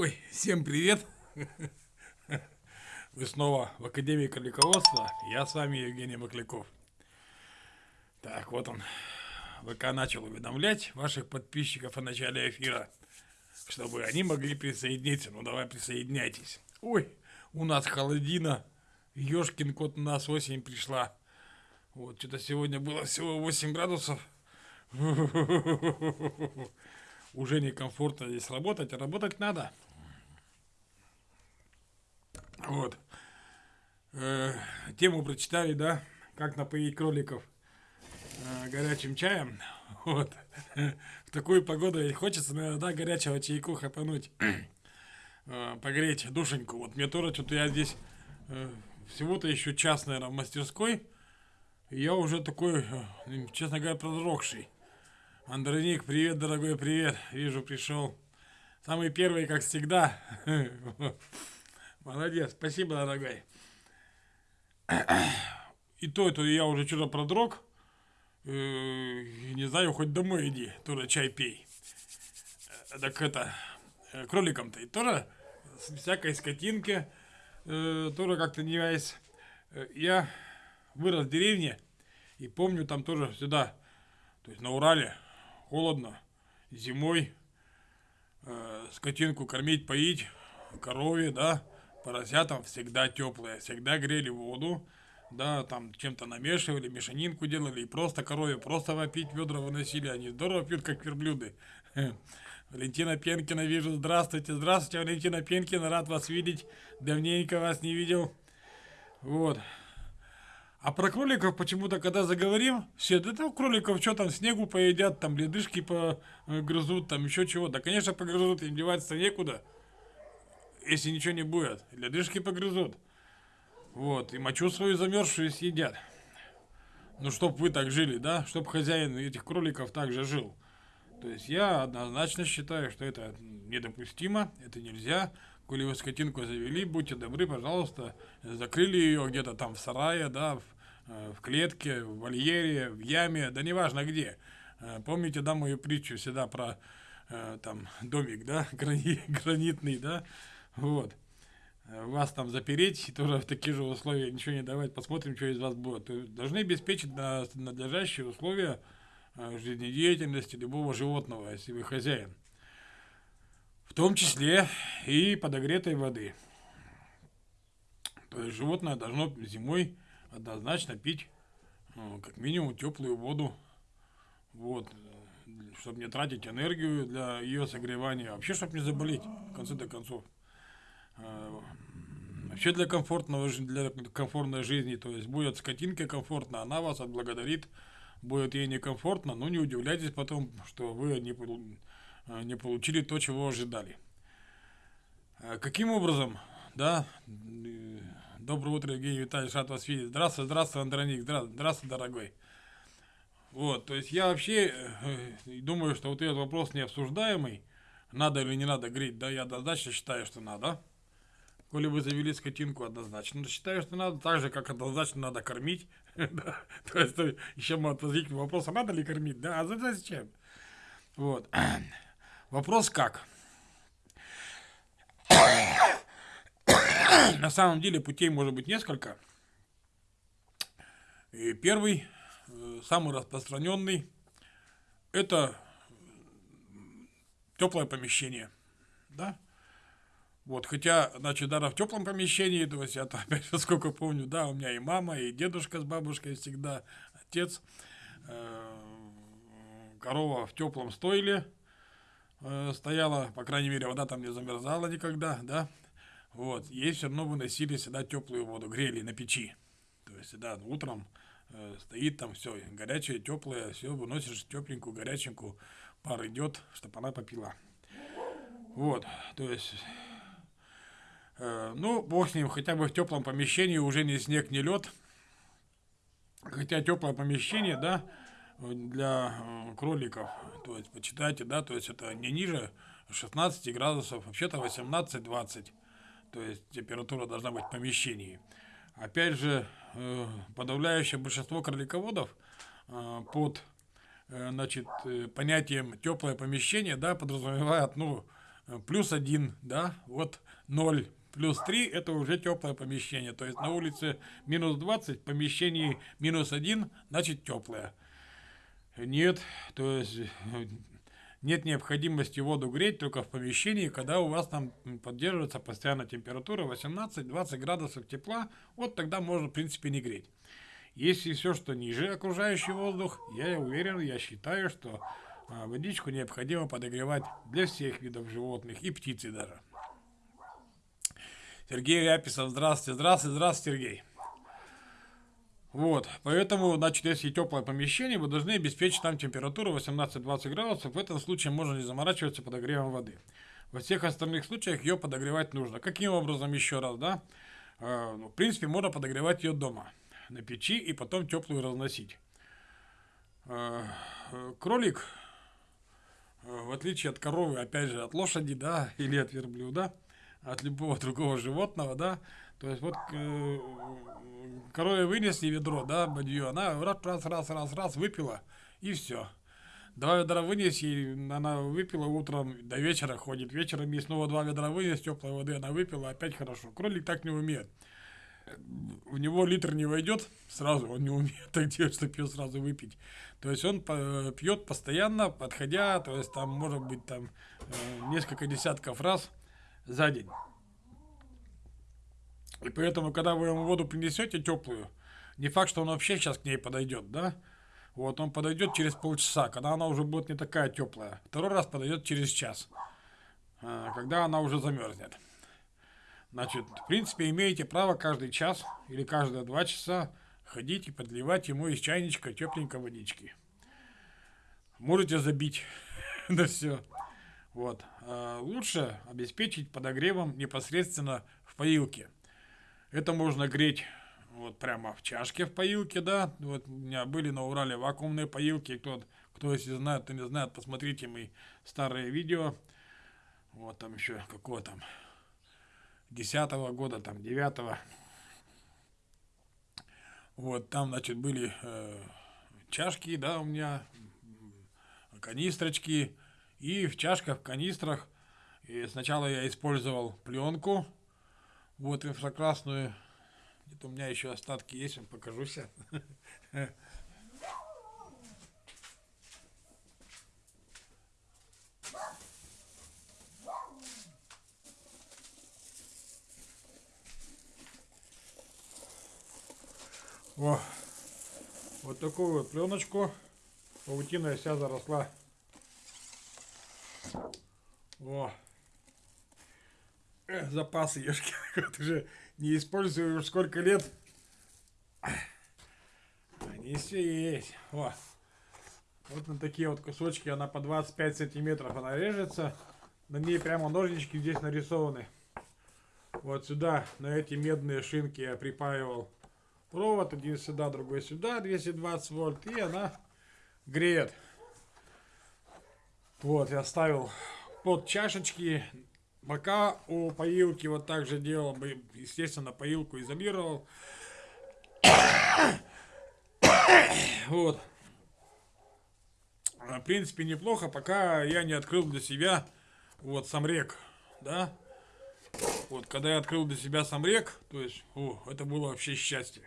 Ой, всем привет! Вы снова в Академии кролиководства. Я с вами Евгений Макляков. Так, вот он. ВК начал уведомлять ваших подписчиков о начале эфира, чтобы они могли присоединиться. Ну, давай присоединяйтесь. Ой, у нас холодина. Ёшкин кот у нас осень пришла. Вот, что-то сегодня было всего 8 градусов. Уже некомфортно здесь работать, а работать надо. Вот. Э, тему прочитали, да? Как напоить кроликов э, горячим чаем. Вот. В такую погоду хочется, наверное, да, горячего чайку хапануть. э, погреть душеньку. Вот мне тоже что-то я здесь э, всего-то еще час, наверное, в мастерской. И я уже такой, э, честно говоря, продрогший. Андроник, привет, дорогой, привет. Вижу, пришел. Самый первый, как всегда. Молодец, спасибо, дорогой. И то, это я уже что-то продрог. Э, не знаю, хоть домой иди, тоже чай пей. Э, так это, э, кроликам-то и тоже всякой скотинки, тоже как-то не весь. Я вырос в деревне и помню там тоже сюда, то есть на Урале, холодно, зимой, скотинку кормить, поить, корове, да, поросятам всегда теплые, всегда грели воду, да, там чем-то намешивали, мешанинку делали, и просто корове, просто вопить ведра выносили, они здорово пьют, как верблюды. Валентина Пенкина вижу, здравствуйте, здравствуйте, Валентина Пенкина, рад вас видеть, давненько вас не видел, вот. А про кроликов почему-то, когда заговорим, все, да там кроликов что там, снегу поедят, там ледышки погрызут, там еще чего. Да, конечно, погрызут, им деваться некуда если ничего не будет. Ледышки погрызут. Вот, и мочу свою замерзшую съедят. Ну, чтоб вы так жили, да? Чтоб хозяин этих кроликов также жил. То есть я однозначно считаю, что это недопустимо, это нельзя. Коли вы скотинку завели, будьте добры, пожалуйста, закрыли ее где-то там в сарае, да, в, э, в клетке, в вольере, в яме, да неважно где. Э, помните, да, мою притчу всегда про э, там домик, да, грани, гранитный, да, вот. Э, вас там запереть и тоже в такие же условия ничего не давать, посмотрим, что из вас будет. То должны обеспечить на надлежащие условия э, жизнедеятельности любого животного, если вы хозяин. В том числе и подогретой воды. То есть животное должно зимой однозначно пить ну, как минимум теплую воду. Вот. Чтобы не тратить энергию для ее согревания. Вообще, чтобы не заболеть, в конце до концов. Э, вообще для комфортного для комфортной жизни, то есть будет скотинке комфортно, она вас отблагодарит, будет ей некомфортно, но не удивляйтесь потом, что вы не, э, не получили то, чего ожидали. Э, каким образом, да, доброе утро, Евгений Витальевич, рад вас видеть. Здравствуй, здравствуй, Андроник, здравствуй, дорогой. Вот, то есть я вообще думаю, что вот этот вопрос не обсуждаемый, надо или не надо греть, да, я однозначно считаю, что надо. Коли вы завели скотинку, однозначно считаю, что надо, так же, как однозначно надо кормить. То есть, еще может возникнуть вопрос, а надо ли кормить, да, а зачем? Вот. Вопрос как? На самом деле путей может быть несколько. И первый, э, самый распространенный, это теплое помещение. Да? Вот, хотя, значит, даже в теплом помещении, то есть, я опять же, сколько помню, да, у меня и мама, и дедушка с бабушкой всегда, отец, э, корова в теплом стойле э, стояла, по крайней мере, вода там не замерзала никогда, да, вот, ей все равно выносили всегда теплую воду, грели на печи, то есть, да, утром э, стоит там все, горячее, теплое, все, выносишь тепленькую, горяченькую, пар идет, чтобы она попила. Вот, то есть ну, бог с ним, хотя бы в теплом помещении уже не снег, не лед. Хотя теплое помещение, да, для э, кроликов, то есть, почитайте, да, то есть это не ниже 16 градусов, вообще-то 18-20, то есть температура должна быть в помещении. Опять же, э, подавляющее большинство кролиководов под значит, понятием теплое помещение, да, подразумевает, ну, э, плюс 1, да, вот 0, плюс 3 это уже теплое помещение. То есть на улице минус 20, в помещении минус 1, значит теплое. Нет, то есть э, нет необходимости воду греть только в помещении, когда у вас там поддерживается постоянная температура 18-20 градусов тепла, вот тогда можно в принципе не греть. Если все, что ниже окружающий воздух, я уверен, я считаю, что а, водичку необходимо подогревать для всех видов животных и птицы даже. Сергей Ряписов, здравствуйте, здравствуйте, здравствуйте, Сергей. Вот, поэтому, значит, если теплое помещение, вы должны обеспечить там температуру 18-20 градусов. В этом случае можно не заморачиваться подогревом воды. Во всех остальных случаях ее подогревать нужно. Каким образом еще раз, да? Э, ну, в принципе, можно подогревать ее дома, на печи, и потом теплую разносить. Э, кролик, э, в отличие от коровы, опять же, от лошади, да, или от верблюда, от любого другого животного, да, то есть вот э, корове вынесли ведро, да, бадью, она раз, раз, раз, раз, раз, выпила, и все. Два ведра вынес, и она выпила утром, до вечера ходит. Вечером ей снова два ведра вынес, теплой воды она выпила, опять хорошо. Кролик так не умеет. В него литр не войдет сразу, он не умеет так делать, чтобы ее сразу выпить. То есть он пьет постоянно, подходя, то есть там может быть там э, несколько десятков раз за день. И поэтому, когда вы ему воду принесете теплую, не факт, что он вообще сейчас к ней подойдет, да? Вот он подойдет через полчаса, когда она уже будет не такая теплая. Второй раз подойдет через час, а, когда она уже замерзнет. Значит, в принципе, имеете право каждый час или каждые два часа ходить и подливать ему из чайничка тепленькой водички. Можете забить на все. Вот. А лучше обеспечить подогревом непосредственно в поилке. Это можно греть вот прямо в чашке в поилке, да. Вот у меня были на Урале вакуумные поилки. Кто, кто если знает, то не знает, посмотрите мои старые видео. Вот там еще какого там десятого года, там девятого. Вот там, значит, были э, чашки, да, у меня, канистрочки. И в чашках, в канистрах и сначала я использовал пленку, вот инфракрасную. Где-то у меня еще остатки есть, вам покажу сейчас. О, вот такую вот пленочку. Паутина вся заросла. О, запасы ешки. Вот уже не использую уж сколько лет. Они все есть. О. Вот на такие вот кусочки она по 25 сантиметров она режется. На ней прямо ножнички здесь нарисованы. Вот сюда, на эти медные шинки я припаивал провод. Один сюда, другой сюда, 220 вольт. И она греет. Вот, я ставил под чашечки Бока у поилки вот так же делал бы, естественно, поилку изолировал. Вот. В принципе, неплохо, пока я не открыл для себя вот сам рек, да. Вот, когда я открыл для себя сам рек, то есть, о, это было вообще счастье.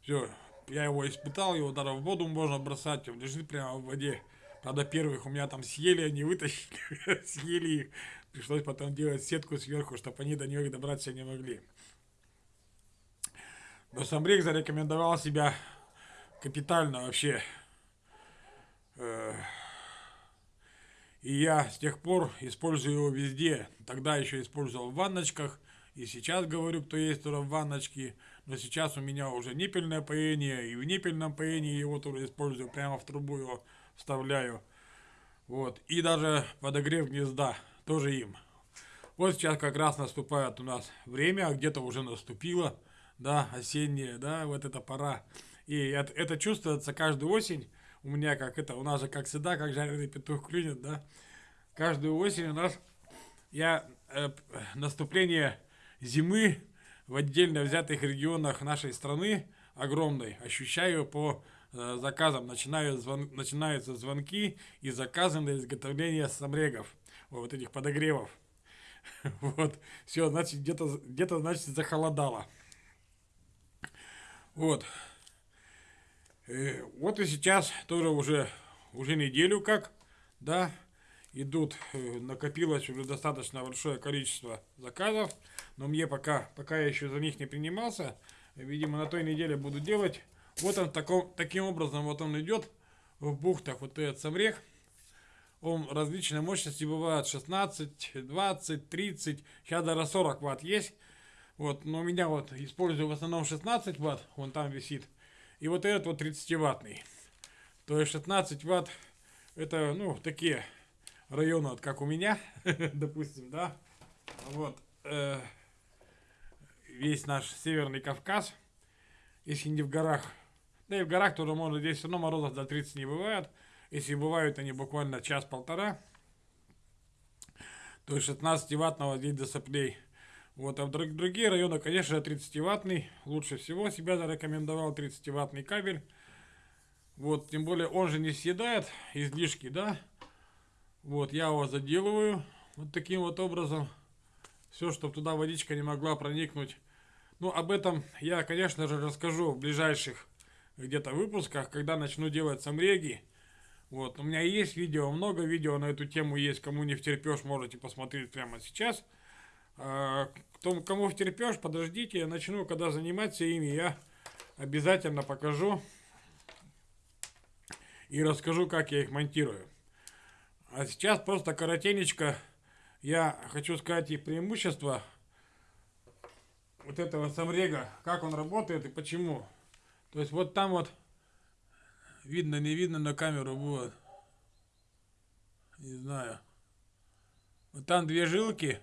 Все, я его испытал, его даже в воду можно бросать, он лежит прямо в воде. Правда, первых у меня там съели, они вытащили, съели их. Пришлось потом делать сетку сверху, чтобы они до них добраться не могли. Но сам Рик зарекомендовал себя капитально вообще. Э, и я с тех пор использую его везде. Тогда еще использовал в ванночках. И сейчас говорю, кто есть тоже в ванночке. Но сейчас у меня уже ниппельное поение. И в ниппельном поении его тоже использую. Прямо в трубу его вставляю. Вот. И даже подогрев гнезда тоже им. Вот сейчас как раз наступает у нас время, где-то уже наступило, да, осеннее, да, вот эта пора. И это, это чувствуется каждую осень. У меня как это, у нас же как всегда, как жареный петух клюнет, да. Каждую осень у нас я э, наступление зимы в отдельно взятых регионах нашей страны огромной ощущаю по э, заказам. Начинают звон, начинаются звонки и заказы на изготовление самрегов. вот этих подогревов. Вот, все, значит, где-то, где-то, значит, захолодало. Вот. Э, вот и сейчас тоже уже, уже неделю как, да, идут, э, накопилось уже достаточно большое количество заказов, но мне пока, пока я еще за них не принимался, видимо, на той неделе буду делать. Вот он таком, таким образом, вот он идет в бухтах, вот этот самрех, он различной мощности бывает 16, 20, 30, сейчас даже 40 ватт есть. Вот, но у меня вот использую в основном 16 ватт, он там висит. И вот этот вот 30 ваттный. То есть 16 ватт это, ну, такие районы, вот как у меня, допустим, да. Вот, э, весь наш Северный Кавказ, если не в горах. Да и в горах тоже можно, здесь все равно морозов до 30 не бывает. Если бывают они буквально час-полтора, то есть 16-ваттного здесь до соплей. Вот, а в другие районы, конечно, 30-ваттный лучше всего себя зарекомендовал 30-ваттный кабель. Вот, тем более он же не съедает излишки, да. Вот, я его заделываю вот таким вот образом. Все, чтобы туда водичка не могла проникнуть. Ну, об этом я, конечно же, расскажу в ближайших где-то выпусках, когда начну делать самреги. Вот, у меня есть видео, много видео на эту тему есть, кому не втерпешь, можете посмотреть прямо сейчас. А, кто, кому втерпешь, подождите, я начну, когда заниматься ими, я обязательно покажу и расскажу, как я их монтирую. А сейчас просто коротенечко я хочу сказать их преимущества вот этого самрега, как он работает и почему. То есть вот там вот Видно, не видно на камеру, вот. Не знаю. Вот там две жилки.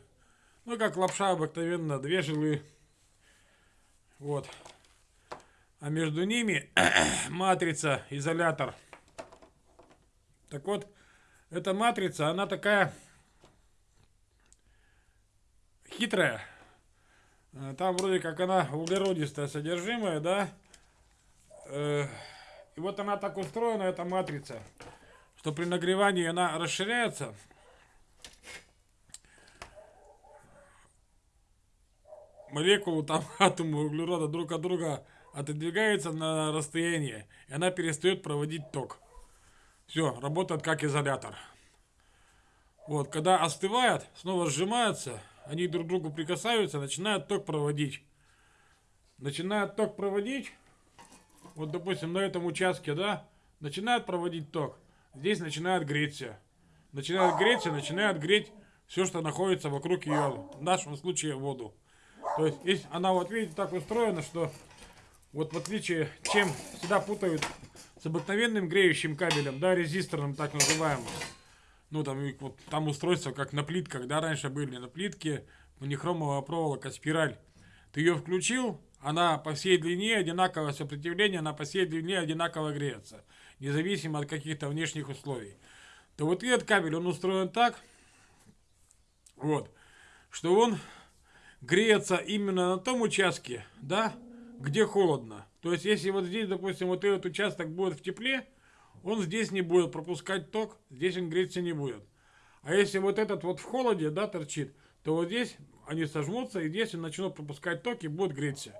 Ну, как лапша обыкновенно, две жилы. Вот. А между ними матрица, изолятор. Так вот, эта матрица, она такая хитрая. Там вроде как она углеродистая содержимое, да? Э и вот она так устроена, эта матрица, что при нагревании она расширяется. Молекулы, там атомы углерода друг от друга отодвигаются на расстояние, и она перестает проводить ток. Все, работает как изолятор. Вот, когда остывает, снова сжимаются, они друг к другу прикасаются, начинают ток проводить. Начинают ток проводить, вот, допустим, на этом участке, да, начинает проводить ток, здесь начинает греться. Начинает греться, начинает греть все, что находится вокруг ее, в нашем случае воду. То есть, есть она, вот видите, так устроена, что вот в отличие, чем всегда путают с обыкновенным греющим кабелем, да, резисторным так называемым. Ну, там, вот, там устройство, как на плитках, да, раньше были на плитке, монохромовая проволока, спираль. Ты ее включил, она по всей длине одинаковое сопротивление, она по всей длине одинаково греется, независимо от каких-то внешних условий. То вот этот кабель, он устроен так, вот, что он греется именно на том участке, да, где холодно. То есть, если вот здесь, допустим, вот этот участок будет в тепле, он здесь не будет пропускать ток, здесь он греться не будет. А если вот этот вот в холоде, да, торчит, то вот здесь они сожмутся, и здесь он начнут пропускать ток и будет греться.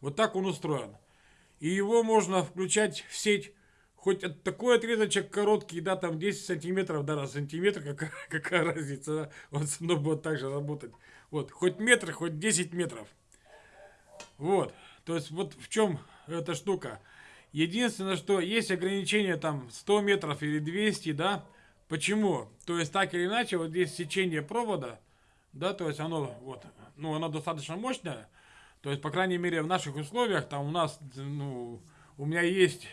Вот так он устроен. И его можно включать в сеть хоть от такой отрезочек короткий, да, там 10 сантиметров, да, раз сантиметр, какая, какая разница, да? он все равно будет так же работать. Вот, хоть метр, хоть 10 метров. Вот, то есть вот в чем эта штука. Единственное, что есть ограничение там 100 метров или 200, да, почему? То есть так или иначе, вот здесь сечение провода, да, то есть оно вот, ну, оно достаточно мощное, то есть, по крайней мере, в наших условиях, там у нас, ну, у меня есть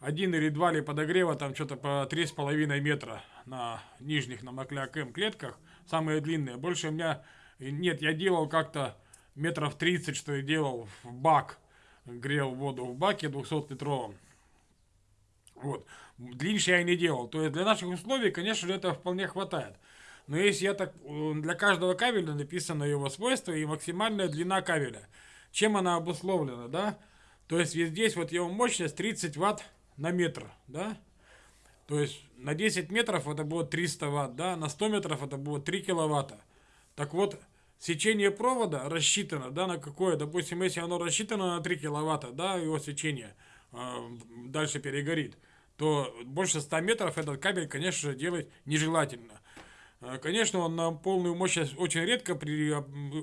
один или два ли подогрева, там что-то по три с половиной метра на нижних, на Макляк М клетках, самые длинные. Больше у меня, нет, я делал как-то метров 30, что я делал в бак, грел воду в баке 200-литровом. Вот. Длиннее я не делал. То есть для наших условий, конечно же, это вполне хватает. Но если я так, для каждого кабеля написано его свойства и максимальная длина кабеля. Чем она обусловлена, да? То есть здесь вот его мощность 30 ватт на метр, да? То есть на 10 метров это будет 300 ватт, да, на 100 метров это будет 3 киловатта. Так вот, сечение провода рассчитано, да, на какое, допустим, если оно рассчитано на 3 киловатта, да, его сечение э, дальше перегорит, то больше 100 метров этот кабель, конечно же, делать нежелательно. Э, конечно, он на полную мощность очень редко при,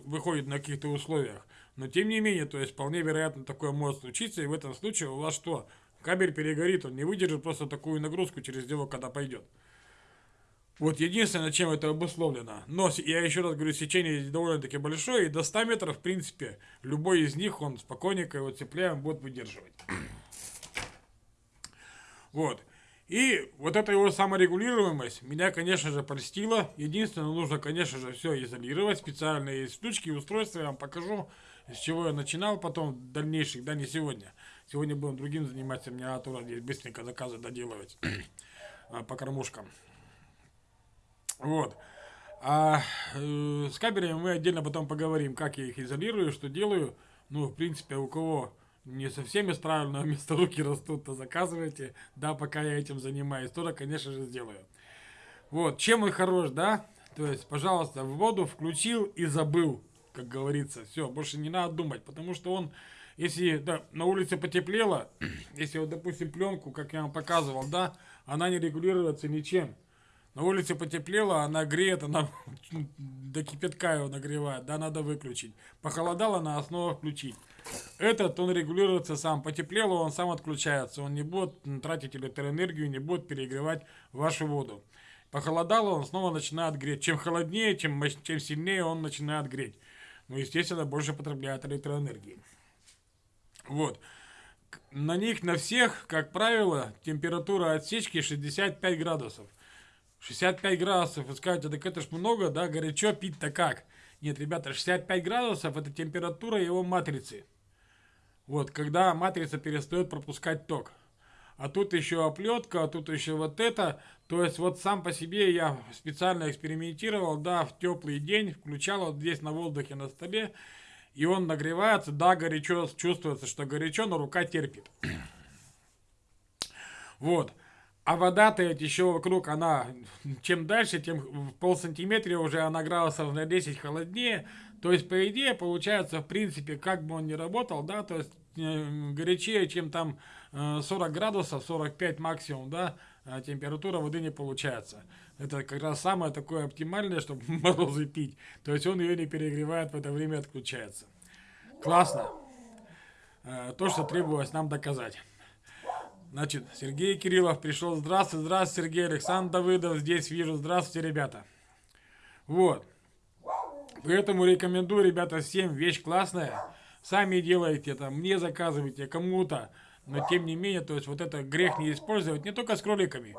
выходит на каких-то условиях, но тем не менее, то есть вполне вероятно такое может случиться, и в этом случае у вас что? Кабель перегорит, он не выдержит просто такую нагрузку через него, когда пойдет. Вот единственное, чем это обусловлено. Но я еще раз говорю, сечение довольно-таки большое, и до 100 метров, в принципе, любой из них, он спокойненько его цепляем, будет выдерживать. Вот. И вот эта его саморегулируемость меня, конечно же, польстила. Единственное, нужно, конечно же, все изолировать. Специальные штучки, устройства я вам покажу, с чего я начинал потом дальнейших, да, не сегодня. Сегодня будем другим заниматься, мне надо здесь быстренько заказы доделывать а, по кормушкам. Вот. А э, с кабелями мы отдельно потом поговорим, как я их изолирую, что делаю. Ну, в принципе, у кого не совсем из правильного места руки растут, то заказывайте. Да, пока я этим занимаюсь, тоже, конечно же, сделаю. Вот, чем он хорош, да? То есть, пожалуйста, в воду включил и забыл, как говорится. Все, больше не надо думать, потому что он если да, на улице потеплело, если вот, допустим, пленку, как я вам показывал, да, она не регулируется ничем. На улице потеплело, она греет, она до кипятка его нагревает, да, надо выключить. Похолодало, на основу включить. Этот, он регулируется сам. Потеплело, он сам отключается. Он не будет тратить электроэнергию, не будет перегревать вашу воду. Похолодало, он снова начинает греть. Чем холоднее, чем, чем сильнее он начинает греть. Ну, естественно, больше потребляет электроэнергии. Вот. На них, на всех, как правило, температура отсечки 65 градусов. 65 градусов, вы скажете, так это ж много, да, горячо пить-то как? Нет, ребята, 65 градусов это температура его матрицы. Вот, когда матрица перестает пропускать ток. А тут еще оплетка, а тут еще вот это. То есть вот сам по себе я специально экспериментировал, да, в теплый день, включал вот здесь на воздухе на столе и он нагревается, да, горячо, чувствуется, что горячо, но рука терпит. Вот. А вода-то еще вокруг, она, чем дальше, тем в пол сантиметра уже она градусов на 10 холоднее. То есть, по идее, получается, в принципе, как бы он ни работал, да, то есть, э, горячее, чем там э, 40 градусов, 45 максимум, да, а температура воды не получается. Это как раз самое такое оптимальное, чтобы морозы пить. То есть он ее не перегревает, в это время отключается. Классно. Э, то, что требовалось нам доказать. Значит, Сергей Кириллов пришел. Здравствуйте, здравствуйте, Сергей Александр Давыдов. Здесь вижу. Здравствуйте, ребята. Вот. Поэтому рекомендую, ребята, всем. Вещь классная. Сами делайте это, мне заказывайте, кому-то. Но тем не менее, то есть вот это грех не использовать, не только с кроликами.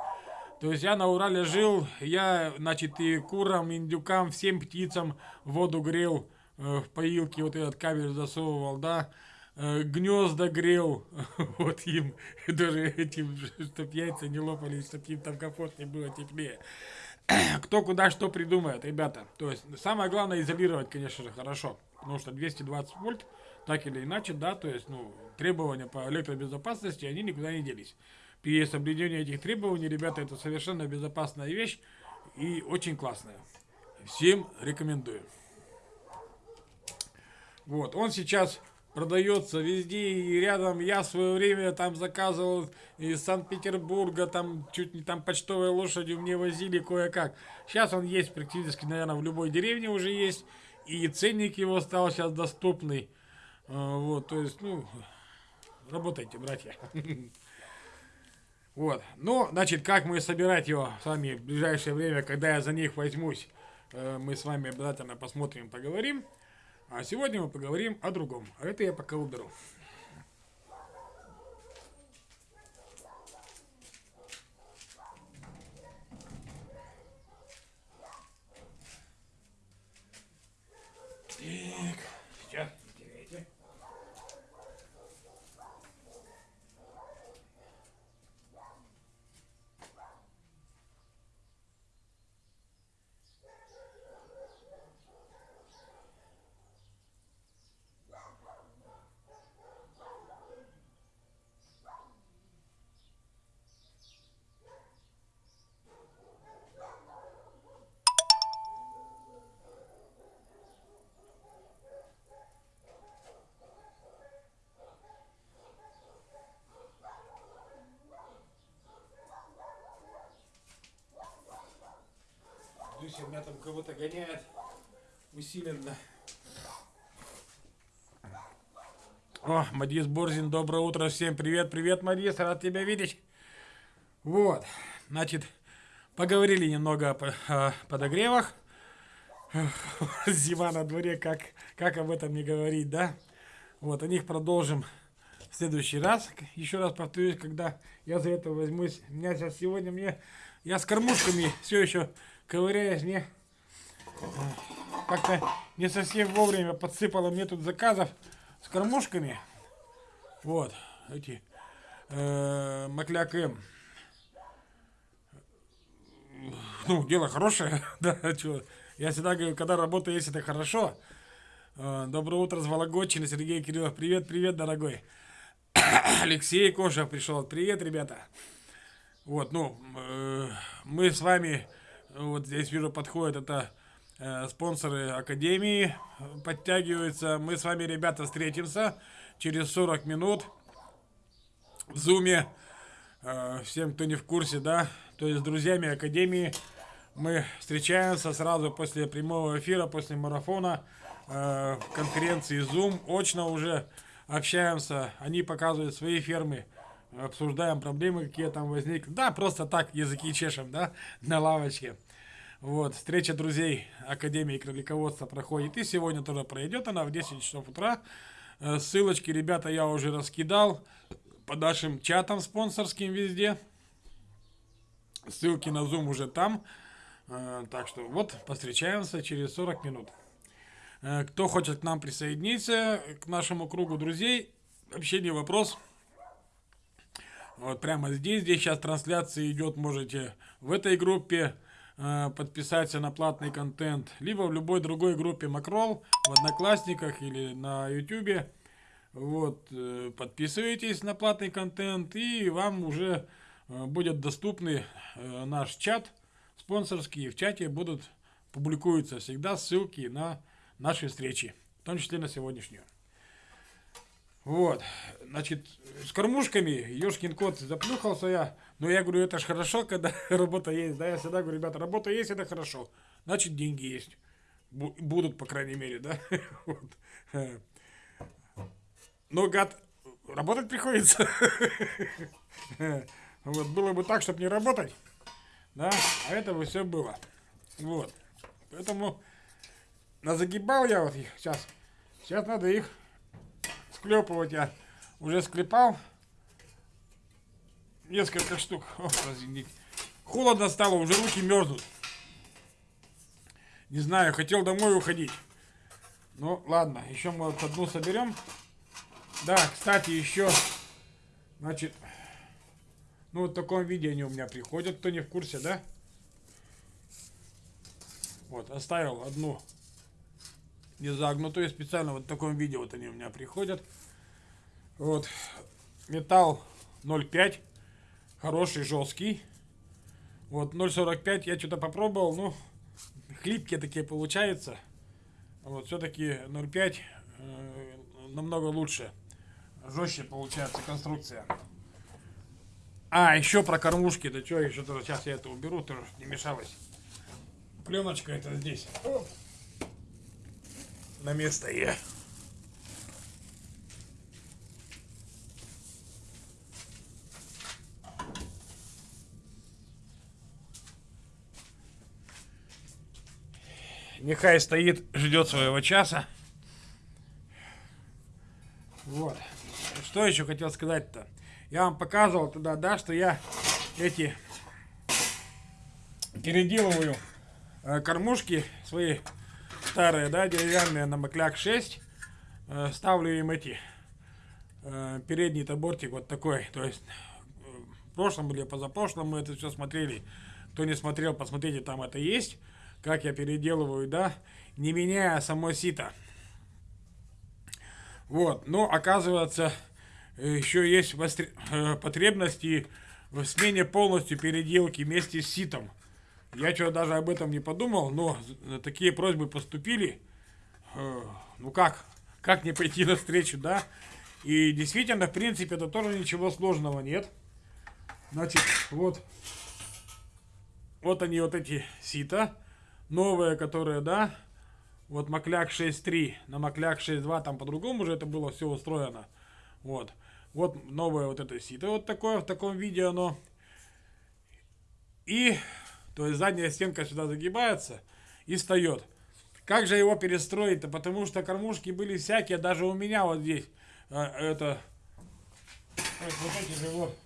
То есть я на Урале жил, я, значит, и курам, индюкам, всем птицам воду грел, э, в поилке вот этот кабель засовывал, да, э, гнезда грел, вот им, даже этим, чтоб яйца не лопались, чтоб им там комфортнее было, теплее. Кто куда что придумает, ребята. То есть самое главное изолировать, конечно же, хорошо. Потому что 220 вольт, так или иначе, да, то есть, ну, требования по электробезопасности, они никуда не делись при соблюдении этих требований, ребята, это совершенно безопасная вещь и очень классная. Всем рекомендую. Вот, он сейчас продается везде и рядом. Я в свое время там заказывал из Санкт-Петербурга, там чуть не там почтовой лошадью мне возили кое-как. Сейчас он есть практически, наверное, в любой деревне уже есть. И ценник его стал сейчас доступный. А, вот, то есть, ну, работайте, братья. Вот. Ну, значит, как мы собирать его с вами в ближайшее время, когда я за них возьмусь, э, мы с вами обязательно посмотрим, поговорим. А сегодня мы поговорим о другом. А это я пока уберу. Кого-то гоняет усиленно. О, Мадис Борзин, доброе утро всем. Привет, привет, Мадис, рад тебя видеть. Вот, значит, поговорили немного о, подогревах. Зима на дворе, как, как об этом не говорить, да? Вот, о них продолжим в следующий раз. Еще раз повторюсь, когда я за это возьмусь. У меня сейчас сегодня мне... Я с кормушками все еще ковыряюсь, мне как-то не совсем вовремя подсыпало мне тут заказов с кормушками. Вот, эти э, Макляк М. Ну, дело хорошее, да, что. Я всегда говорю, когда работа есть, это хорошо. Э, доброе утро с Вологодчины, Сергей Кириллов. Привет, привет, дорогой. Алексей Кошев пришел. Привет, ребята. Вот, ну, э, мы с вами, вот здесь вижу, подходит это э, спонсоры Академии, подтягиваются. Мы с вами, ребята, встретимся через 40 минут в Зуме. Э, всем, кто не в курсе, да, то есть с друзьями Академии мы встречаемся сразу после прямого эфира, после марафона э, в конференции Zoom. Очно уже общаемся, они показывают свои фермы, обсуждаем проблемы, какие там возникли. Да, просто так языки чешем, да, на лавочке. Вот, встреча друзей Академии кролиководства проходит и сегодня тоже пройдет она в 10 часов утра. Э, ссылочки, ребята, я уже раскидал по нашим чатам спонсорским везде. Ссылки на Zoom уже там. Э, так что вот, повстречаемся через 40 минут. Э, кто хочет к нам присоединиться, к нашему кругу друзей, вообще не вопрос. Вот прямо здесь, здесь сейчас трансляция идет, можете в этой группе подписаться на платный контент, либо в любой другой группе Макрол, в Одноклассниках или на Ютубе. Вот, э, подписывайтесь на платный контент, и вам уже э, будет доступный наш чат спонсорский. В чате будут публикуются всегда ссылки на наши встречи, в том числе на сегодняшнюю. Вот, значит, с кормушками, ёшкин кот, заплюхался я. Но я говорю, это ж хорошо, когда работа есть. Да, я всегда говорю, ребята, работа есть, это хорошо. Значит, деньги есть. Будут, по крайней мере, да. Вот. Но, гад, работать приходится. Вот, было бы так, чтобы не работать. Да, а это бы все было. Вот. Поэтому назагибал я вот их сейчас. Сейчас надо их склепывать я уже склепал несколько штук. О. Холодно стало, уже руки мерзнут. Не знаю, хотел домой уходить. Ну, ладно, еще мы вот одну соберем. Да, кстати, еще, значит, ну, вот в таком виде они у меня приходят, кто не в курсе, да? Вот, оставил одну не загнутую, специально вот в таком виде вот они у меня приходят. Вот, металл 0,5, хороший, жесткий. Вот, 0,45 я что-то попробовал, ну, хлипкие такие получаются. Вот, все-таки 0,5 э, намного лучше, жестче получается конструкция. А, еще про кормушки, да что, еще тоже, сейчас я это уберу, тоже не мешалось. Пленочка это здесь. На место я. Нехай стоит, ждет своего часа. Вот. Что еще хотел сказать-то? Я вам показывал тогда, да, что я эти переделываю э, кормушки свои старые, да, деревянные на Макляк 6. Э, ставлю им эти э, передний табортик вот такой. То есть э, в прошлом или позапрошлом мы это все смотрели. Кто не смотрел, посмотрите, там это есть. Как я переделываю, да, не меняя само сито. Вот, но оказывается, еще есть потребности в смене полностью переделки вместе с ситом. Я что даже об этом не подумал, но такие просьбы поступили. Э, ну как? Как не пойти навстречу, да? И действительно, в принципе, это тоже ничего сложного нет. Значит, вот. Вот они, вот эти сита. новые, которые, да, вот Макляк 6.3, на Макляк 6.2 там по-другому уже это было все устроено. Вот. Вот новое вот это сито вот такое, в таком виде оно. И, то есть задняя стенка сюда загибается и встает. Как же его перестроить-то? Потому что кормушки были всякие, даже у меня вот здесь. А, это, вот эти же вот.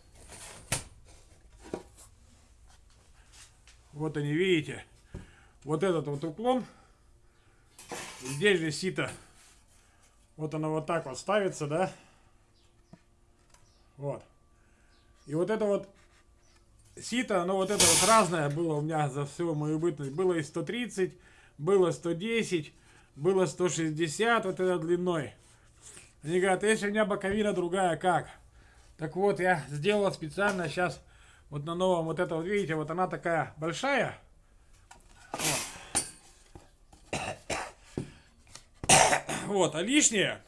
Вот они, видите? Вот этот вот уклон. Здесь же сито. Вот оно вот так вот ставится, да? Вот. И вот это вот сито, оно вот это вот разное было у меня за всю мою бытность. Было и 130, было 110, было 160 вот это длиной. Они говорят, если у меня боковина другая, как? Так вот, я сделал специально сейчас вот на новом вот это вот, видите, вот она такая большая. Вот, вот а лишнее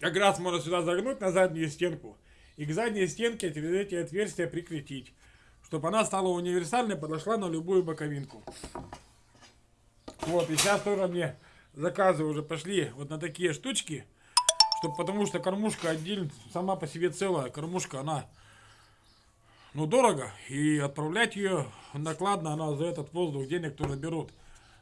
как раз можно сюда загнуть на заднюю стенку. И к задней стенке эти отверстия прикрепить. Чтобы она стала универсальной, подошла на любую боковинку. Вот, и сейчас тоже мне заказы уже пошли вот на такие штучки. Чтобы, потому что кормушка отдельно, сама по себе целая кормушка, она, ну, дорого. И отправлять ее накладно, она за этот воздух денег тоже берут.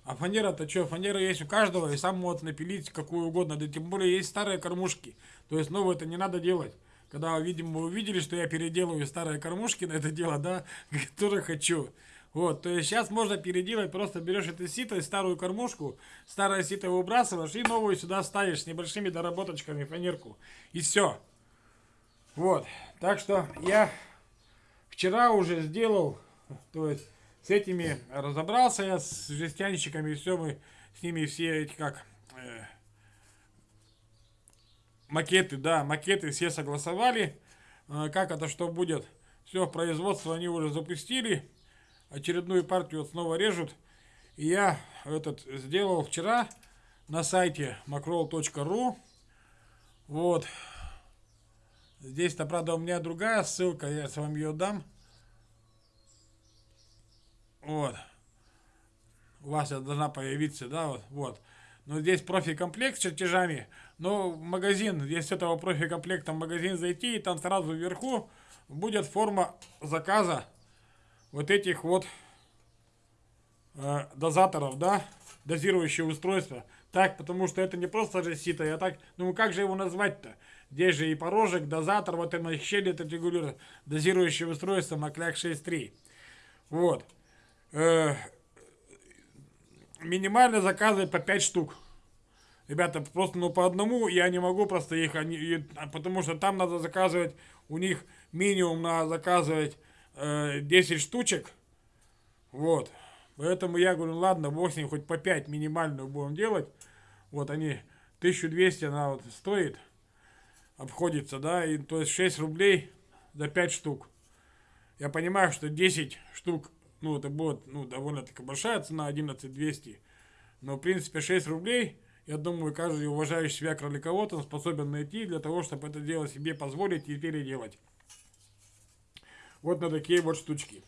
А фанера-то что, фанера есть у каждого, и сам может напилить какую угодно. Да тем более есть старые кормушки. То есть новые это не надо делать. Когда, видимо, вы увидели, что я переделываю старые кормушки на это дело, да, тоже хочу. Вот, то есть сейчас можно переделать, просто берешь это сито, старую кормушку, старое сито выбрасываешь и новую сюда ставишь с небольшими доработочками фанерку. И все. Вот, так что я вчера уже сделал, то есть с этими разобрался я, с жестянщиками, все мы с ними все эти как... Э, макеты, да, макеты все согласовали. Э, как это что будет? Все, производство они уже запустили очередную партию вот снова режут. И я этот сделал вчера на сайте macroll.ru. Вот. Здесь-то, правда, у меня другая ссылка, я с вами ее дам. Вот. У вас должна появиться, да, вот. вот. Но здесь профи-комплект с чертежами. Но магазин, если этого профи-комплекта магазин зайти, и там сразу вверху будет форма заказа вот этих вот э, дозаторов, да, дозирующие устройства. Так, потому что это не просто же сито, я так, ну как же его назвать-то? Здесь же и порожек, дозатор, вот это щели, это регулирует дозирующее устройство Макляк 6.3. Вот. Э, минимально заказывать по 5 штук. Ребята, просто ну по одному я не могу просто их, они, потому что там надо заказывать, у них минимум надо заказывать э, 10 штучек. Вот. Поэтому я говорю, ладно, бог хоть по 5 минимальную будем делать. Вот они, 1200 она вот стоит, обходится, да, и то есть 6 рублей за 5 штук. Я понимаю, что 10 штук, ну, это будет, ну, довольно-таки большая цена, 11200. Но, в принципе, 6 рублей, я думаю, каждый уважающий себя кроликовод, он способен найти для того, чтобы это дело себе позволить и переделать вот на такие вот штучки.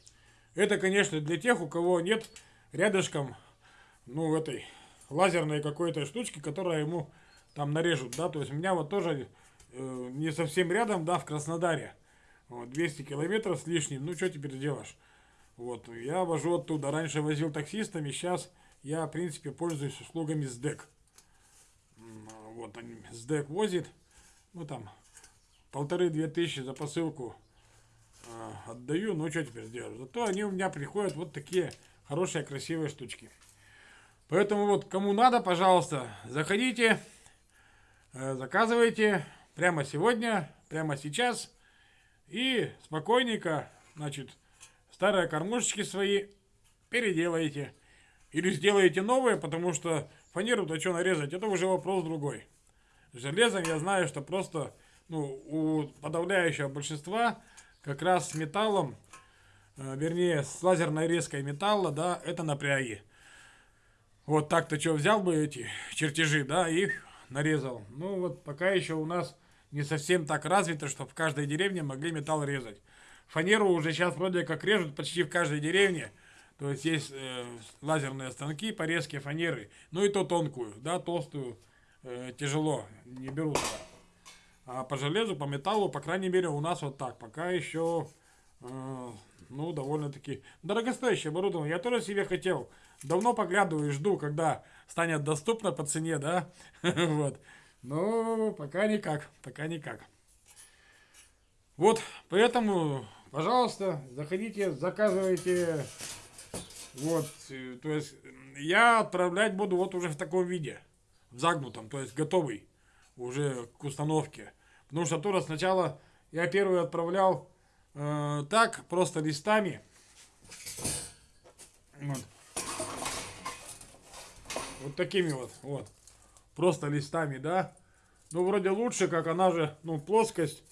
Это, конечно, для тех, у кого нет рядышком, ну, этой лазерной какой-то штучки, которая ему там нарежут, да, то есть у меня вот тоже э, не совсем рядом, да, в Краснодаре, вот, 200 километров с лишним, ну, что теперь сделаешь? Вот, я вожу оттуда, раньше возил таксистами, сейчас я, в принципе, пользуюсь услугами СДЭК. Вот, они, СДЭК возит, ну, там, полторы-две тысячи за посылку а, отдаю, ну что теперь сделать? Зато они у меня приходят вот такие хорошие, красивые штучки. Поэтому вот кому надо, пожалуйста, заходите, э, заказывайте прямо сегодня, прямо сейчас. И спокойненько, значит, старые кормушечки свои переделаете. Или сделаете новые, потому что фанеру-то что нарезать, это уже вопрос другой. Железом я знаю, что просто ну, у подавляющего большинства как раз с металлом, э, вернее, с лазерной резкой металла, да, это напряги. Вот так-то что, взял бы эти чертежи, да, и нарезал. Ну вот пока еще у нас не совсем так развито, чтобы в каждой деревне могли металл резать. Фанеру уже сейчас вроде как режут почти в каждой деревне. То есть есть э, лазерные станки порезки фанеры, ну и то тонкую, да, толстую э, тяжело, не берут. А по железу, по металлу, по крайней мере, у нас вот так. Пока еще, э, ну, довольно-таки дорогостоящее оборудование. Я тоже себе хотел. Давно поглядываю и жду, когда станет доступно по цене, да. вот. Но пока никак, пока никак. Вот, поэтому, пожалуйста, заходите, заказывайте. Вот, э, то есть я отправлять буду вот уже в таком виде, в загнутом, то есть готовый уже к установке. Потому что тоже сначала я первый отправлял э, так, просто листами. Вот. вот такими вот, вот. Просто листами, да. Ну, вроде лучше, как она же, ну, плоскость.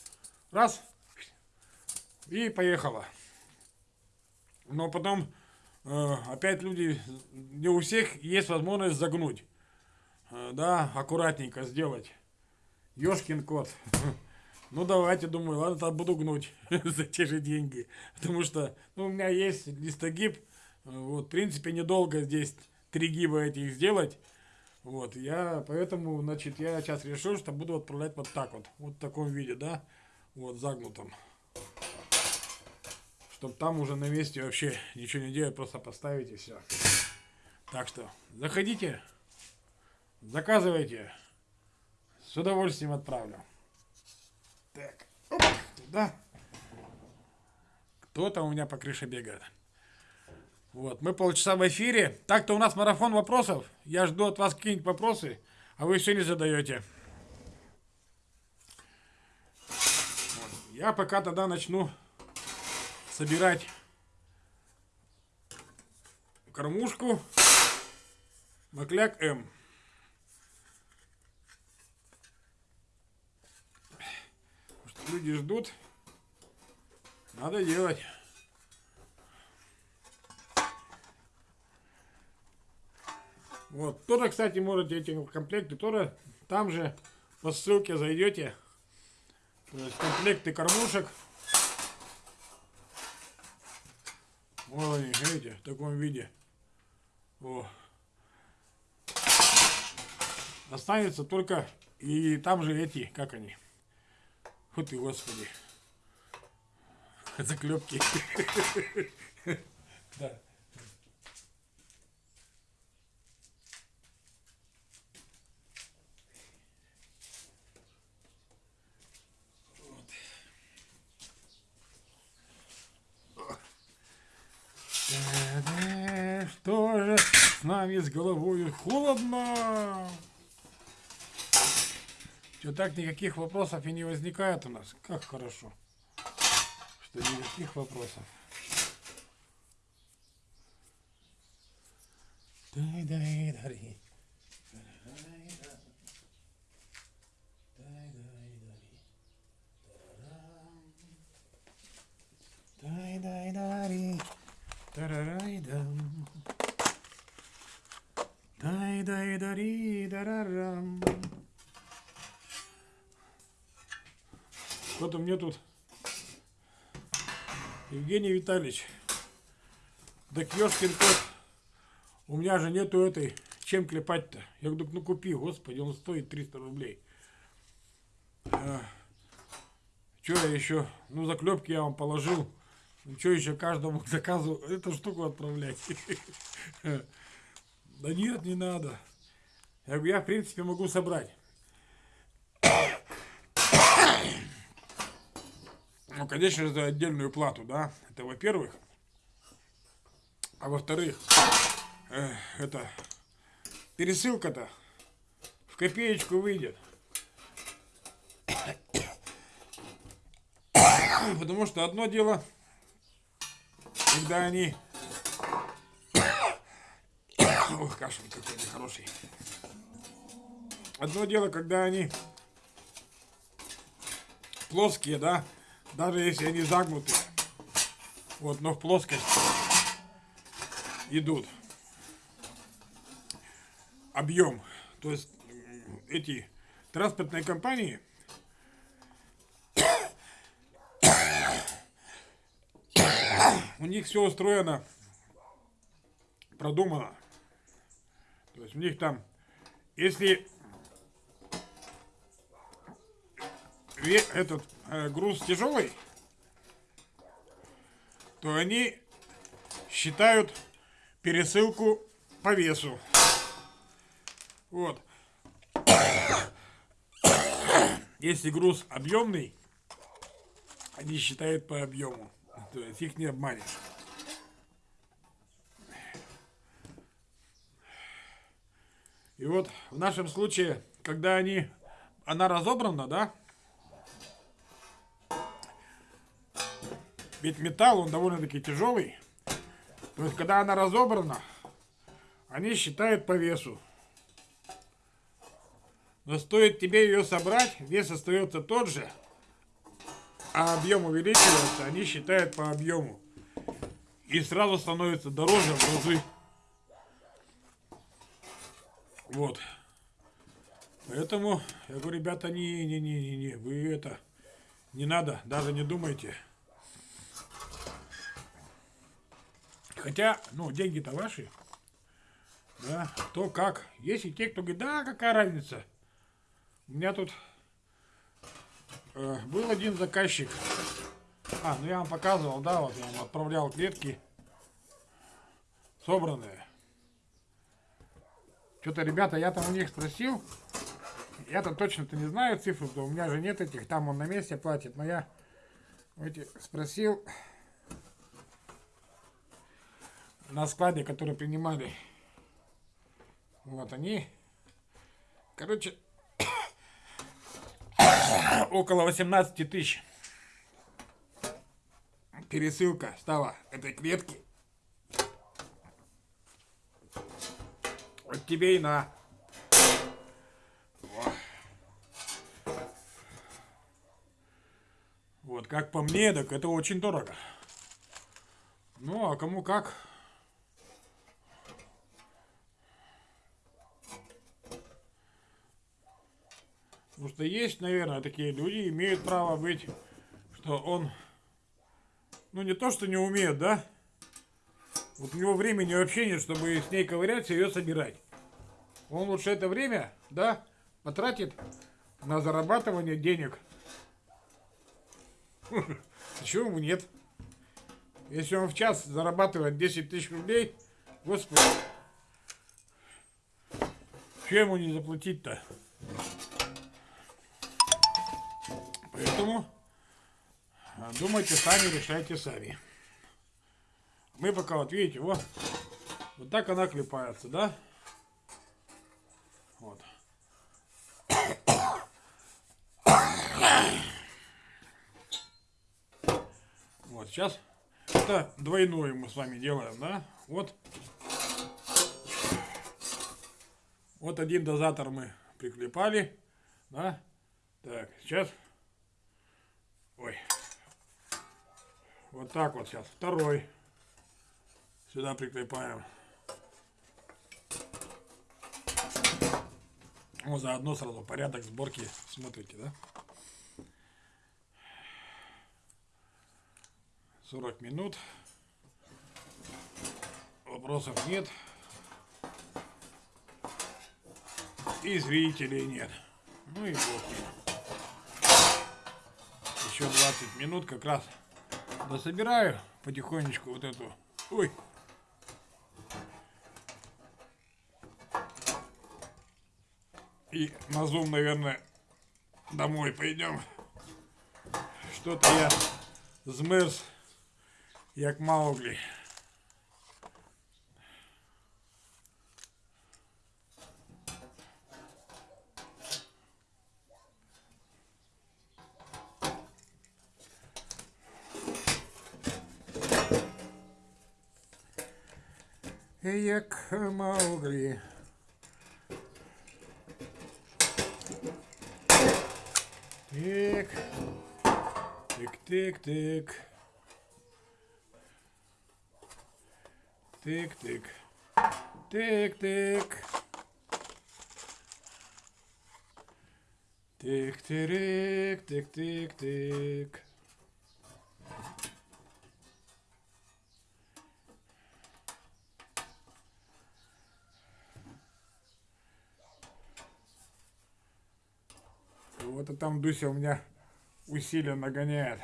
Раз. И поехала. Но потом э, опять люди, не у всех есть возможность загнуть. Э, да, аккуратненько сделать. Ёшкин кот. Ну давайте, думаю, ладно, тогда буду гнуть за те же деньги. Потому что ну, у меня есть листогиб. Вот, в принципе, недолго здесь три гиба этих сделать. Вот, я, поэтому, значит, я сейчас решил, что буду отправлять вот так вот. Вот в таком виде, да. Вот, загнутом. Чтоб там уже на месте вообще ничего не делать, просто поставить и все. Так что, заходите, заказывайте. С удовольствием отправлю. Так, оп, туда. Кто-то у меня по крыше бегает. Вот, мы полчаса в эфире. Так-то у нас марафон вопросов. Я жду от вас какие-нибудь вопросы, а вы все не задаете. Я пока тогда начну собирать кормушку Макляк М. люди ждут. Надо делать. Вот. Тоже, кстати, можете эти комплекты тоже там же по ссылке зайдете. То есть комплекты кормушек. Вот они, видите, в таком виде. О. Останется только и там же эти, как они, вот ты, господи. Заклепки. Да. Что же с головой холодно? Что так никаких вопросов и не возникает у нас. Как хорошо, что никаких вопросов. Дай, Евгений Витальевич, да ёшкин кот, у меня же нету этой, чем клепать-то? Я говорю, ну купи, господи, он стоит 300 рублей. А, что я еще? Ну, заклепки я вам положил. Ну, что еще каждому заказу эту штуку отправлять? Да нет, не надо. Я, я в принципе могу собрать. Ну, конечно же, за отдельную плату, да. Это во-первых. А во-вторых, э, это пересылка-то в копеечку выйдет. Потому что одно дело, когда они... Ох, кашель какой нехороший. Одно дело, когда они плоские, да, даже если они загнуты, вот, но в плоскость идут. Объем. То есть эти транспортные компании у них все устроено продумано. То есть у них там, если этот груз тяжелый, то они считают пересылку по весу. Вот. Если груз объемный, они считают по объему. То есть их не обманешь. И вот в нашем случае, когда они, она разобрана, да, ведь металл, он довольно-таки тяжелый, то есть когда она разобрана, они считают по весу. Но стоит тебе ее собрать, вес остается тот же, а объем увеличивается, они считают по объему. И сразу становится дороже в разы. Вот. Поэтому я говорю, ребята, не, не, не, не, не, вы это не надо, даже не думайте. Хотя, ну, деньги-то ваши. Да, то как. Есть и те, кто говорит, да, какая разница. У меня тут э, был один заказчик. А, ну я вам показывал, да, вот я вам отправлял клетки собранные. Что-то, ребята, я там у них спросил. Я-то точно-то не знаю цифру, то у меня же нет этих, там он на месте платит. Но я эти спросил на складе, которые принимали. Вот они. Короче, около 18 тысяч. Пересылка стала этой клетки. Вот тебе и на. Вот, как по мне, так это очень дорого. Ну, а кому как. Потому что есть, наверное, такие люди, имеют право быть, что он, ну не то, что не умеет, да? Вот у него времени вообще нет, чтобы с ней ковыряться и ее собирать. Он лучше это время, да, потратит на зарабатывание денег. Чего ему нет? Если он в час зарабатывает 10 тысяч рублей, господи, что ему не заплатить-то? Поэтому думайте сами, решайте сами. Мы пока, вот видите, вот, вот так она клепается, да? Вот. Вот, сейчас это двойное мы с вами делаем, да? Вот. Вот один дозатор мы приклепали, да? Так, сейчас Ой. Вот так вот сейчас. Второй. Сюда прикрепаем. Вот заодно сразу порядок сборки смотрите, да? 40 минут. Вопросов нет. И зрителей нет. Ну и бог еще 20 минут как раз дособираю потихонечку вот эту. Ой. И на зум, наверное, домой пойдем. Что-то я змерз, як Маугли. Як Мауглі. Тик. Тик-тик-тик. Тик-тик. Тик-тик. Тик-тирик, там Дуся у меня усиленно гоняет.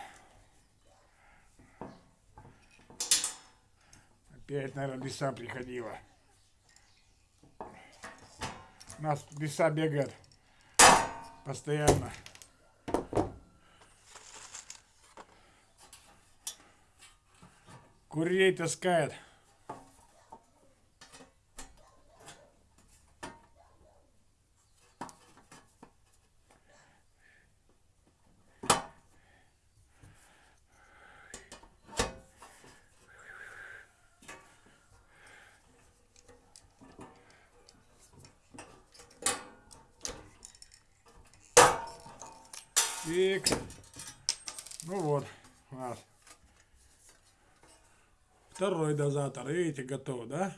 Опять, наверное, лиса приходила. У нас лиса бегает постоянно. Курей таскает. Тик. Ну вот, у нас второй дозатор. Видите, готов, да?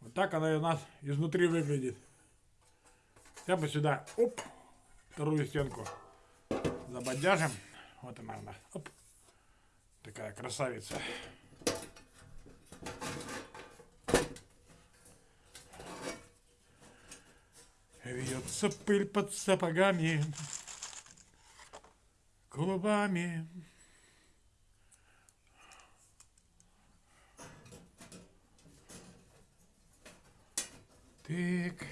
Вот так она у нас изнутри выглядит. Я бы сюда, оп, вторую стенку забодяжим. Вот она, она, оп, такая красавица. Вьется пыль под сапогами, клубами. Тык.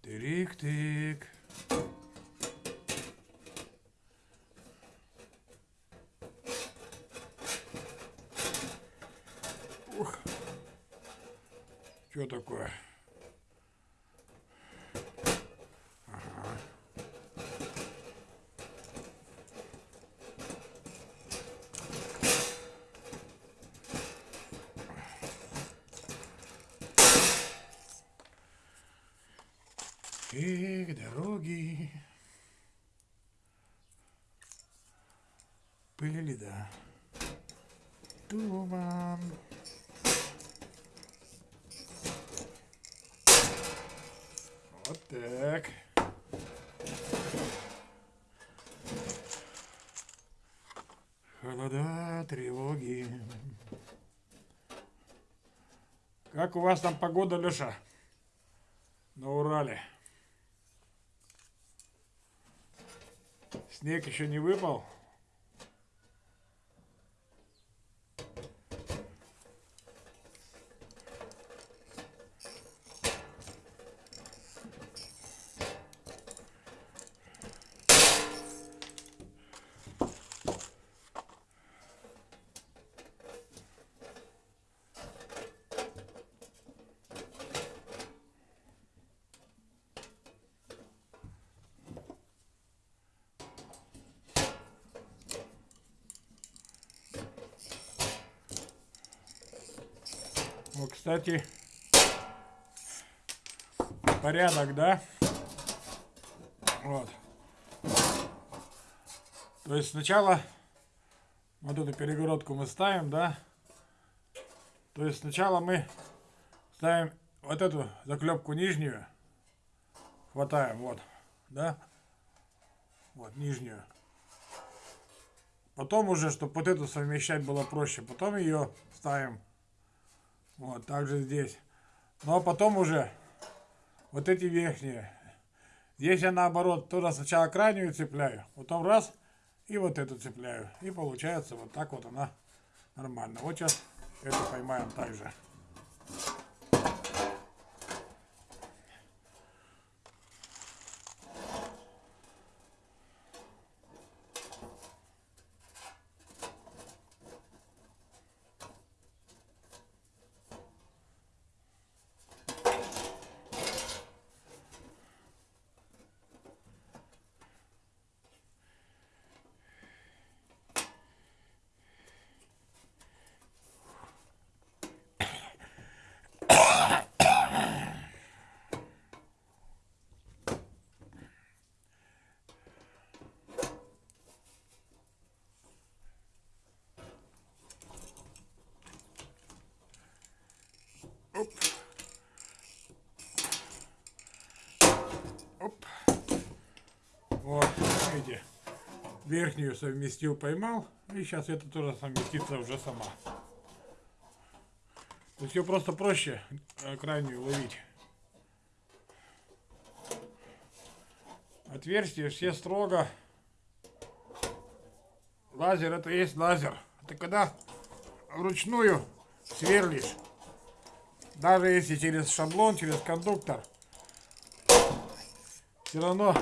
Тырик-тык. Ух. Что такое? Как у вас там погода, Леша? На Урале. Снег еще не выпал. Вот, кстати, порядок, да? Вот. То есть сначала вот эту перегородку мы ставим, да? То есть сначала мы ставим вот эту заклепку нижнюю, хватаем, вот, да? Вот, нижнюю. Потом уже, чтобы вот эту совмещать было проще, потом ее ставим вот, также здесь. А потом уже вот эти верхние. Здесь я наоборот тоже сначала крайнюю цепляю, потом раз и вот эту цепляю. И получается вот так вот она нормально. Вот сейчас эту поймаем также. Оп. Оп. Вот, видите, верхнюю совместил, поймал, и сейчас это тоже совместится уже сама. То есть ее просто проще э, крайнюю ловить. Отверстия все строго. Лазер это есть лазер. Это когда вручную сверлишь. Даже если через шаблон, через кондуктор, все равно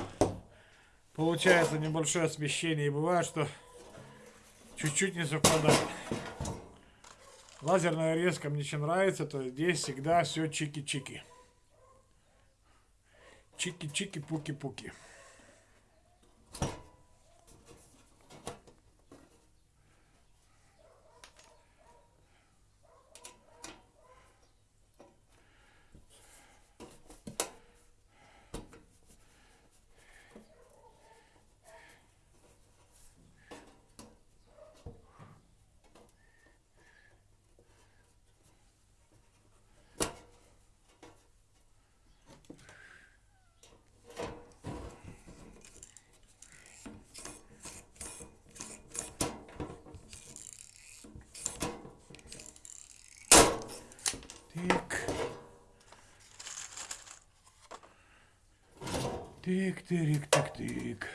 получается небольшое смещение. И бывает, что чуть-чуть не совпадает. Лазерная резка мне очень нравится, то здесь всегда все чики-чики. Чики-чики, пуки-пуки. Тик. Тик, тик, тик, тик.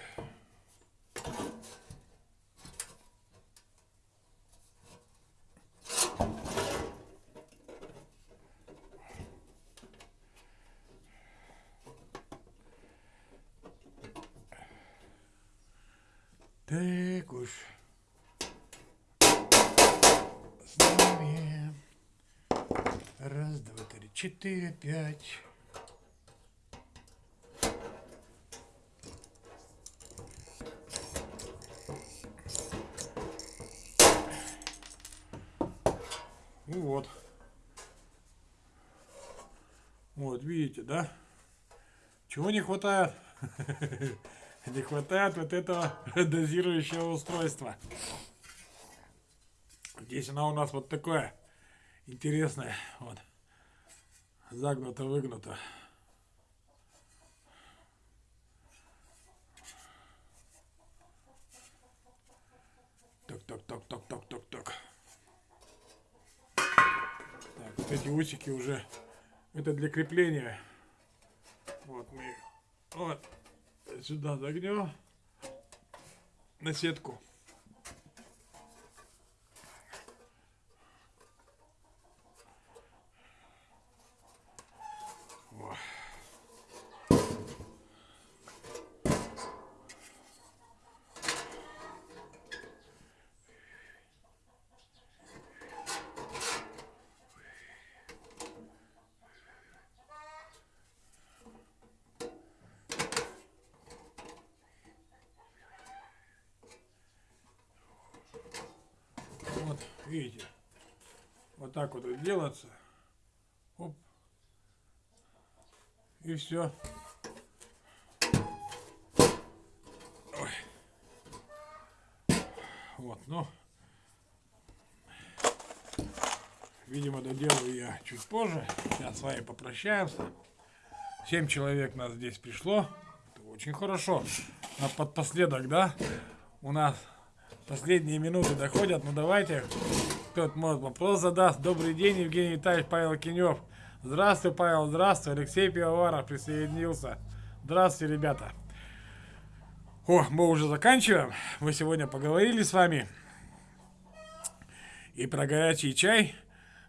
Так уж. С нами. Раз, два, три, четыре, пять. Ну вот. Вот, да? Чего не хватает? Не хватает вот этого дозирующего устройства. Здесь она у нас вот такое интересное. Вот. Загнуто-выгнуто. Так-так-так-так-так-так-так. Так, вот эти усики уже, это для крепления. Вот мы вот сюда загнем на сетку. Во. Вот, видите, вот так вот делаться. Оп. И все. Вот, ну. Видимо, доделаю я чуть позже. Сейчас с вами попрощаемся. Семь человек нас здесь пришло. Это очень хорошо. А под последок, да, у нас последние минуты доходят. Ну давайте, кто-то может вопрос задаст. Добрый день, Евгений Витальевич, Павел Кинев. Здравствуй, Павел, здравствуй. Алексей Пивоваров присоединился. Здравствуйте, ребята. О, мы уже заканчиваем. Мы сегодня поговорили с вами и про горячий чай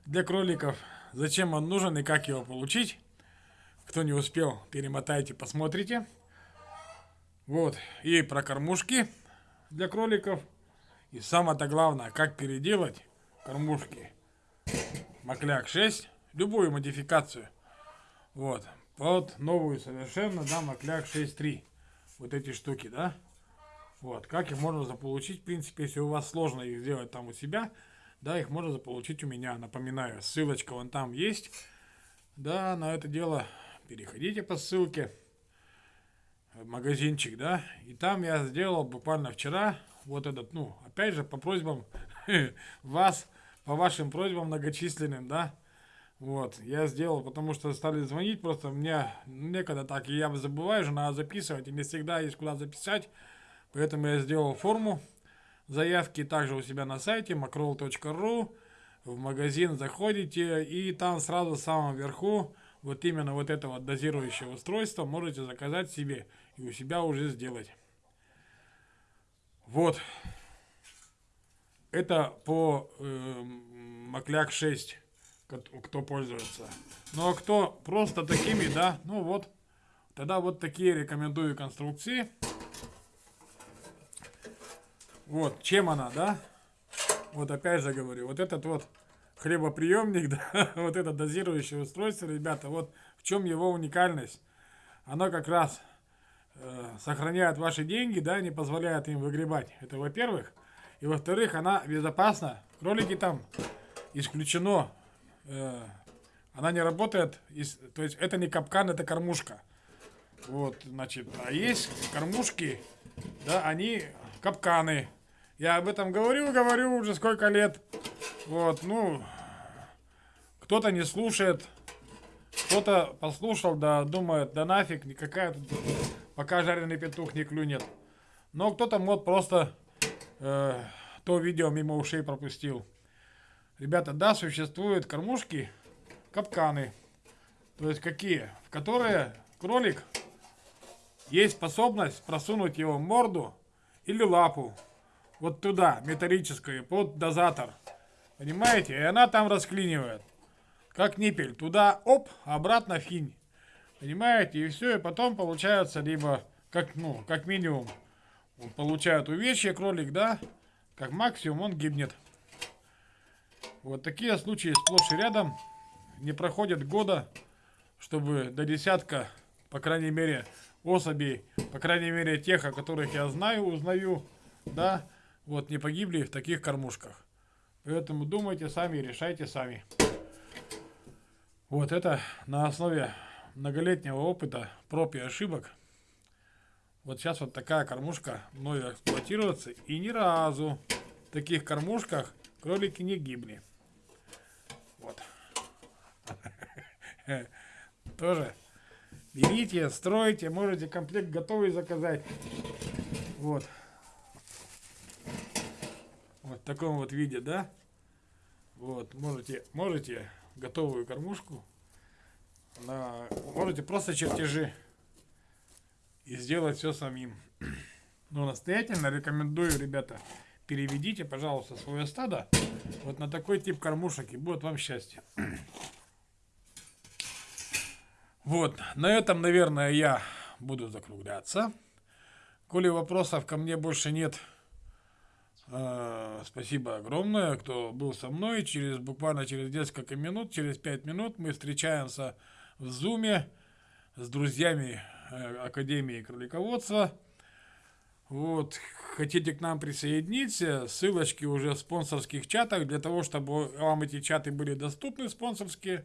для кроликов. Зачем он нужен и как его получить. Кто не успел, перемотайте, посмотрите. Вот. И про кормушки для кроликов. И самое-то главное, как переделать кормушки Макляк 6, любую модификацию. Вот. Под новую совершенно, да, Макляк 6.3. Вот эти штуки, да. Вот. Как их можно заполучить, в принципе, если у вас сложно их сделать там у себя, да, их можно заполучить у меня. Напоминаю, ссылочка вон там есть. Да, на это дело переходите по ссылке магазинчик, да, и там я сделал буквально вчера вот этот, ну, опять же, по просьбам вас, по вашим просьбам многочисленным, да, вот, я сделал, потому что стали звонить, просто мне некогда так, и я забываю же, надо записывать, и не всегда есть куда записать, поэтому я сделал форму заявки также у себя на сайте macroll.ru, в магазин заходите, и там сразу в самом верху вот именно вот это вот дозирующее устройство можете заказать себе. и у себя уже сделать. Вот. Это по э, Макляк 6, кто пользуется. Ну а кто просто такими, да, ну вот. Тогда вот такие рекомендую конструкции. Вот, чем она, да? Вот опять же говорю, вот этот вот хлебоприемник, да, вот это дозирующее устройство, ребята, вот в чем его уникальность. Оно как раз э, сохраняет ваши деньги, да, не позволяет им выгребать. Это во-первых. И во-вторых, она безопасна. Кролики там исключено. Э, она не работает, то есть это не капкан, это кормушка. Вот, значит, а есть кормушки, да, они капканы. Я об этом говорю, говорю уже сколько лет. Вот, ну, кто-то не слушает, кто-то послушал, да, думает, да нафиг, никакая тут, пока жареный петух не клюнет. Но кто-то вот просто э, то видео мимо ушей пропустил. Ребята, да, существуют кормушки, капканы. То есть какие? В которые кролик есть способность просунуть его морду или лапу вот туда, металлическую, под дозатор. Понимаете? И она там расклинивает. Как ниппель. Туда, оп, обратно финь. Понимаете? И все, и потом получается либо, как, ну, как минимум, он получает увечье кролик, да? Как максимум он гибнет. Вот такие случаи сплошь и рядом. Не проходит года, чтобы до десятка, по крайней мере, особей, по крайней мере тех, о которых я знаю, узнаю, да, вот не погибли в таких кормушках. Поэтому думайте сами, решайте сами. Вот это на основе многолетнего опыта, проб и ошибок. Вот сейчас вот такая кормушка мною эксплуатируется. И ни разу в таких кормушках кролики не гибли. Вот. Тоже берите, стройте, можете комплект готовый заказать. Вот. Вот в таком вот виде, да? Вот, можете, можете готовую кормушку, на, можете просто чертежи и сделать все самим. Но настоятельно рекомендую, ребята, переведите, пожалуйста, свое стадо вот на такой тип кормушек, и будет вам счастье. Вот, на этом, наверное, я буду закругляться. Коли вопросов ко мне больше нет, э, спасибо огромное, кто был со мной. Через буквально через несколько минут, через 5 минут мы встречаемся в Зуме с друзьями э, Академии кролиководства. Вот, хотите к нам присоединиться, ссылочки уже в спонсорских чатах, для того, чтобы вам эти чаты были доступны, спонсорские,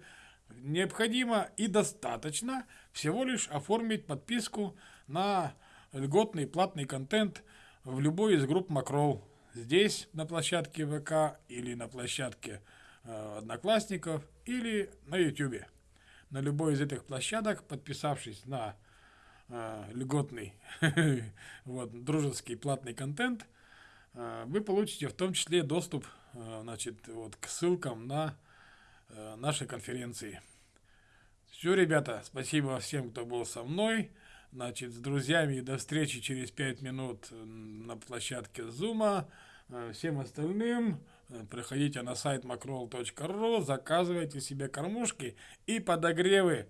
необходимо и достаточно всего лишь оформить подписку на льготный платный контент в любой из групп Макрол. Здесь на площадке ВК или на площадке э, Одноклассников или на YouTube. На любой из этих площадок, подписавшись на э, льготный вот, дружеский платный контент, э, вы получите в том числе доступ э, значит, вот, к ссылкам на Э, нашей конференции. Все, ребята, спасибо всем, кто был со мной. Значит, с друзьями до встречи через 5 минут на площадке Зума. Э, всем остальным приходите на сайт macroll.ru, заказывайте себе кормушки и подогревы,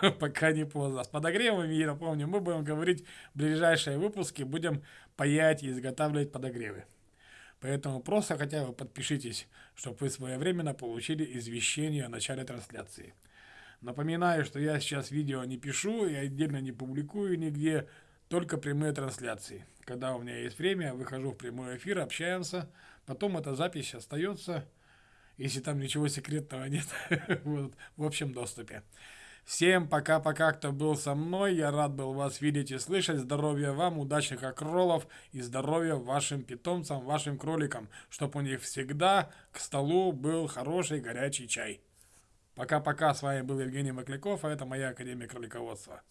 пока не поздно. С подогревами, я напомню, мы будем говорить в ближайшие выпуски, будем паять и изготавливать подогревы. Поэтому просто хотя бы подпишитесь, чтобы вы своевременно получили извещение о начале трансляции. Напоминаю, что я сейчас видео не пишу и отдельно не публикую нигде, только прямые трансляции. Когда у меня есть время, я выхожу в прямой эфир, общаемся, потом эта запись остается, если там ничего секретного нет, вот, в общем доступе. Всем пока-пока, кто был со мной. Я рад был вас видеть и слышать. Здоровья вам, удачных окролов и здоровья вашим питомцам, вашим кроликам, чтобы у них всегда к столу был хороший горячий чай. Пока-пока, с вами был Евгений Макляков, а это моя Академия кролиководства.